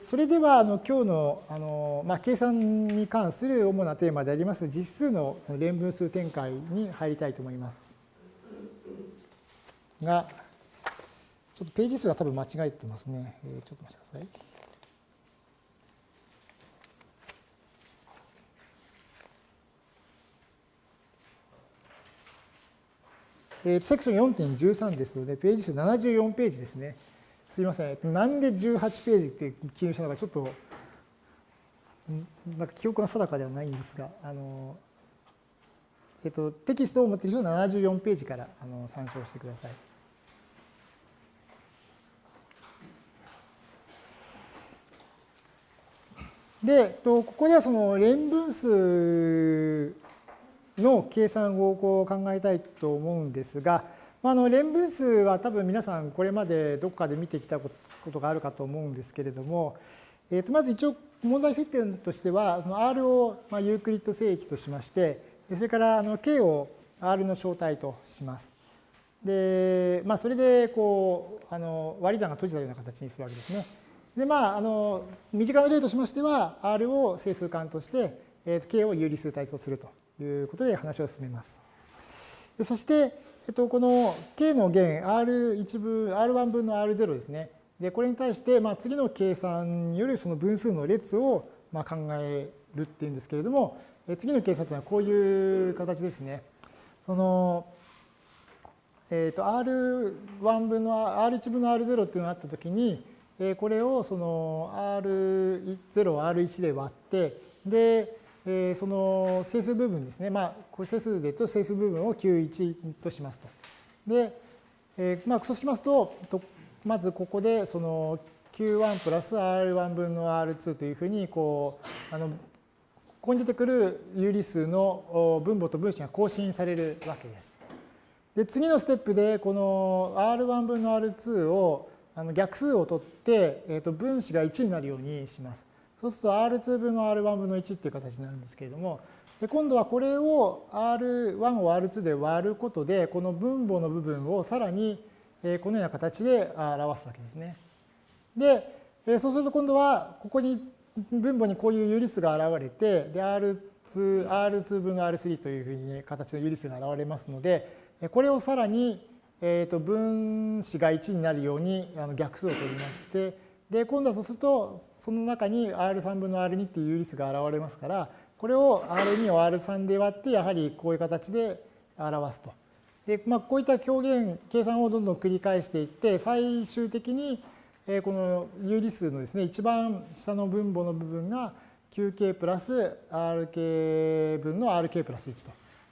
それではあの今日のあの、まあ、計算に関する主なテーマであります実数の連分数展開に入りたいと思います。が、ちょっとページ数が多分間違えてますね。えー、ちょっと待ってください。えー、セクション4.13ですので、ページ数74ページですね。すいません。なんで18ページって記入したのかちょっと、なんか記憶が定かではないんですが、あの、えっと、テキストを持っている人は74ページからあの参照してください。で、ここではその連分数の計算をこう考えたいと思うんですが、あの連分数は多分皆さんこれまでどこかで見てきたことがあるかと思うんですけれども、えー、とまず一応問題設定としては R をまユークリッド正規としましてそれからあの K を R の小体とします。で、まあ、それでこうあの割り算が閉じたような形にするわけですね。でまああの身近な例としましては R を整数間として、え、K を有理数体とするということで話を進めます。でそしてえっと、この k の弦 R1 分、R1 分の R0 ですね。で、これに対して、まあ、次の計算によるその分数の列をまあ考えるっていうんですけれども、次の計算というのはこういう形ですね。その、えっ、と、R1 分の R1 分の R0 っていうのがあったときに、これをその R0 を R1 で割って、で、えー、その整数部分ですね、まあ、これ整数で言うと整数部分を Q1 としますと。で、えー、まあ、そうしますと、まずここでその Q1 プラス R1 分の R2 というふうに、こう、あの、ここに出てくる有理数の分母と分子が更新されるわけです。で、次のステップで、この R1 分の R2 をあの逆数を取って、えー、と分子が1になるようにします。そうすると R2 分の R1 分の1っていう形になるんですけれども、で今度はこれを R1 を R2 で割ることで、この分母の部分をさらにこのような形で表すわけですね。で、そうすると今度はここに分母にこういう有理数が現れて、で R2, R2 分の R3 というふうに形の有理数が現れますので、これをさらに、えー、と分子が1になるように逆数を取りまして、で、今度はそうすると、その中に R3 分の R2 っていう有理数が現れますから、これを R2 を R3 で割って、やはりこういう形で表すと。で、まあ、こういった表現、計算をどんどん繰り返していって、最終的に、この有理数のですね、一番下の分母の部分が 9k プラス rk 分の rk プラス1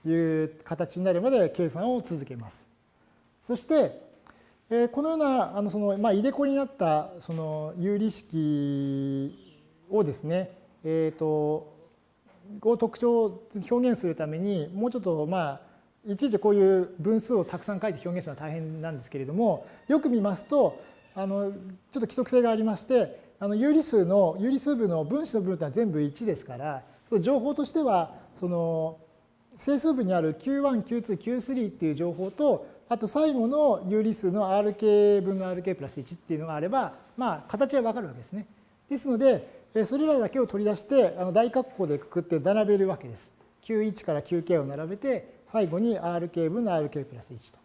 という形になるまで計算を続けます。そして、えこのようなあのその、まあ、入れ子になったその有理式をですね、えーと、を特徴を表現するためにもうちょっとまあいちいちこういう分数をたくさん書いて表現するのは大変なんですけれどもよく見ますとあのちょっと規則性がありましてあの有理数の有理数部の分子の部分というのは全部1ですから情報としてはその整数部にある Q1、Q2、Q3 っていう情報とあと最後の有理数の rk 分の rk プラス1っていうのがあれば、まあ、形はわかるわけですね。ですので、それらだけを取り出して、あの大括弧でくくって並べるわけです。Q1 から Qk を並べて、最後に rk 分の rk プラス1と。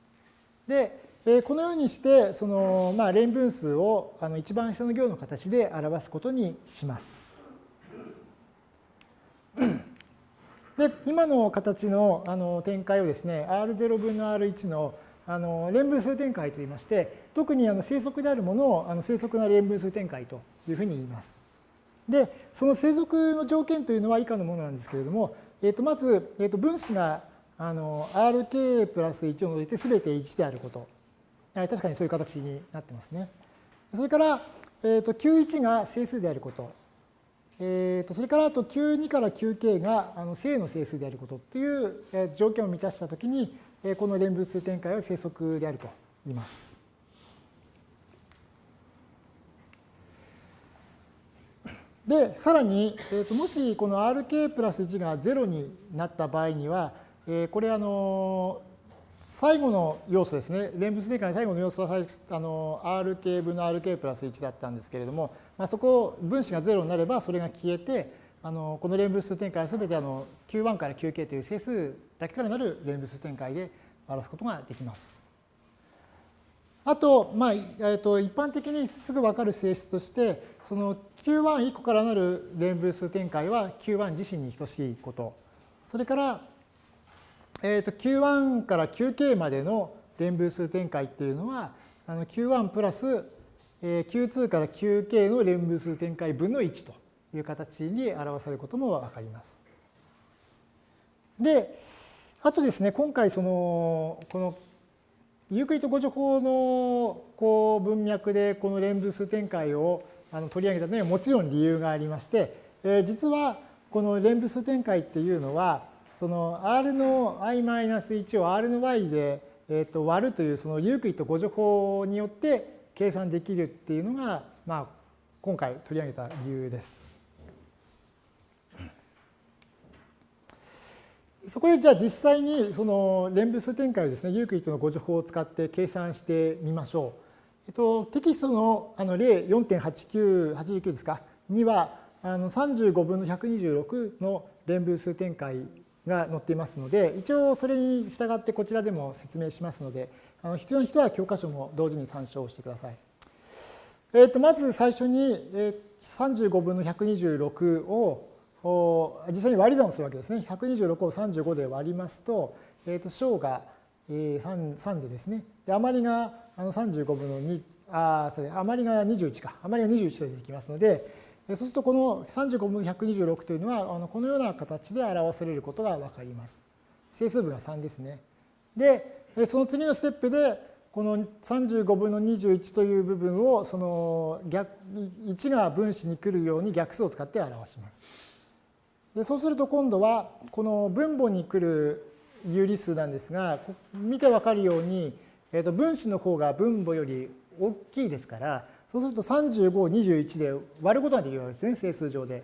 で、このようにして、その、まあ、連分数をあの一番下の行の形で表すことにします。で、今の形のあの展開をですね、R0 分の R1 のあの連分数展開といいまして、特にあの生息であるものをあの生息な連分数展開というふうに言います。で、その生息の条件というのは以下のものなんですけれども、えー、とまず、えー、と分子があの Rk プラス1を除いて全て1であること。確かにそういう形になってますね。それから、えー、と Q1 が整数であること。えー、とそれからあと Q2 から Qk があの正の整数であることという条件を満たしたときに、この連分数展開は生息であると言います。で、さらに、えー、ともしこの rk プラス1が0になった場合には、えー、これあの、最後の要素ですね、連物展開の最後の要素はあの rk 分の rk プラス1だったんですけれども、まあ、そこ分子が0になればそれが消えて、あのこの連物数展開はすべてあの Q1 から Qk という整数だけからなる連物数展開で表すことができます。あと、まあえー、と一般的にすぐ分かる性質として、その Q1 個からなる連分数展開は Q1 自身に等しいこと。それから、えー、と Q1 から Qk までの連分数展開っていうのは、あの Q1 プラス Q2 から Qk の連分数展開分の1という形に表されることも分かります。で、あとですね、今回その、このユークリッド誤助法のこう文脈でこの連分数展開をあの取り上げたのにはもちろん理由がありまして、えー、実はこの連分数展開っていうのはその r の i-1 を r の y で、えー、と割るというそのユークリッド互除法によって計算できるっていうのが、まあ、今回取り上げた理由です。そこでじゃあ実際にその連分数展開をですね、ユークリッドの互除法を使って計算してみましょう。えっと、テキストのあの例4.8989ですか？にはあの35分の126の連分数展開が載っていますので一応それに従ってこちらでも説明しますのであの必要な人は教科書も同時に参照してください。えっとまず最初に35分の126を実際に割り算をするわけですね。126を35で割りますと、えー、と小が 3, 3でですね。で余りが35分の2、あそれ余りが21か。余りが21と出てきますので、そうするとこの35分の126というのはこのような形で表されることが分かります。整数部が3ですね。で、その次のステップでこの35分の21という部分をその逆1が分子に来るように逆数を使って表します。でそうすると今度はこの分母に来る有理数なんですが見てわかるように、えー、と分子の方が分母より大きいですからそうすると35を21で割ることができるわけですね整数上で。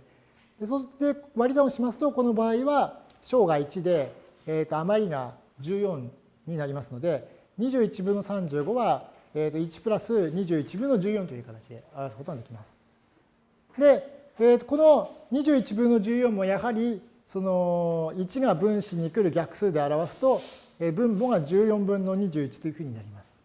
でそして割り算をしますとこの場合は小が1で、えー、と余りが14になりますので21分の35は、えー、と1プラス21分の14という形で表すことができます。でえー、この21分の14もやはりその1が分子に来る逆数で表すと、分母が14分の21というふうになります。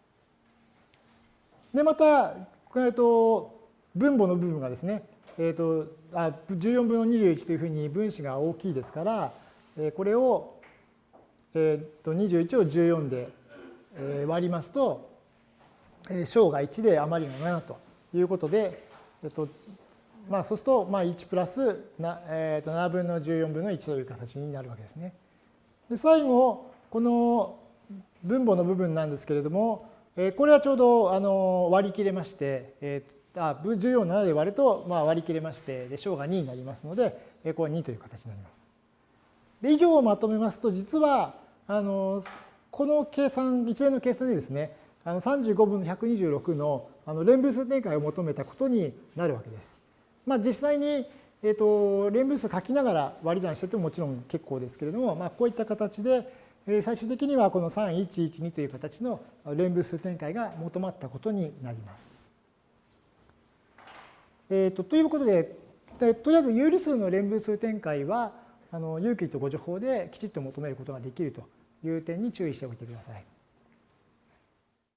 でまた、えー、と分母の部分がですね、えー、とあ14分の21というふうに分子が大きいですから、これを、えー、と21を14で、割りますと、小が1で余りが7ということで、えー、とまあ、そうすると、まあ、1プラス、えー、と7分の14分の1という形になるわけですね。で最後、この分母の部分なんですけれども、えー、これはちょうどあの割り切れまして、えー、あ14を7で割ると、まあ、割り切れまして、で小が2になりますので、えー、これは2という形になります。で以上をまとめますと、実はあのこの計算、一連の計算でですね、あの35分の126のあの連分数展開を求めたことになるわけです。まあ、実際に、えーと、連分数書きながら割り算しててももちろん結構ですけれども、まあ、こういった形で、えー、最終的にはこの3112という形の連分数展開が求まったことになります。えーと、ということででとりあえず有理数の連分数展開はあの有機と誤助法できちっと求めることができるという点に注意しておいてください。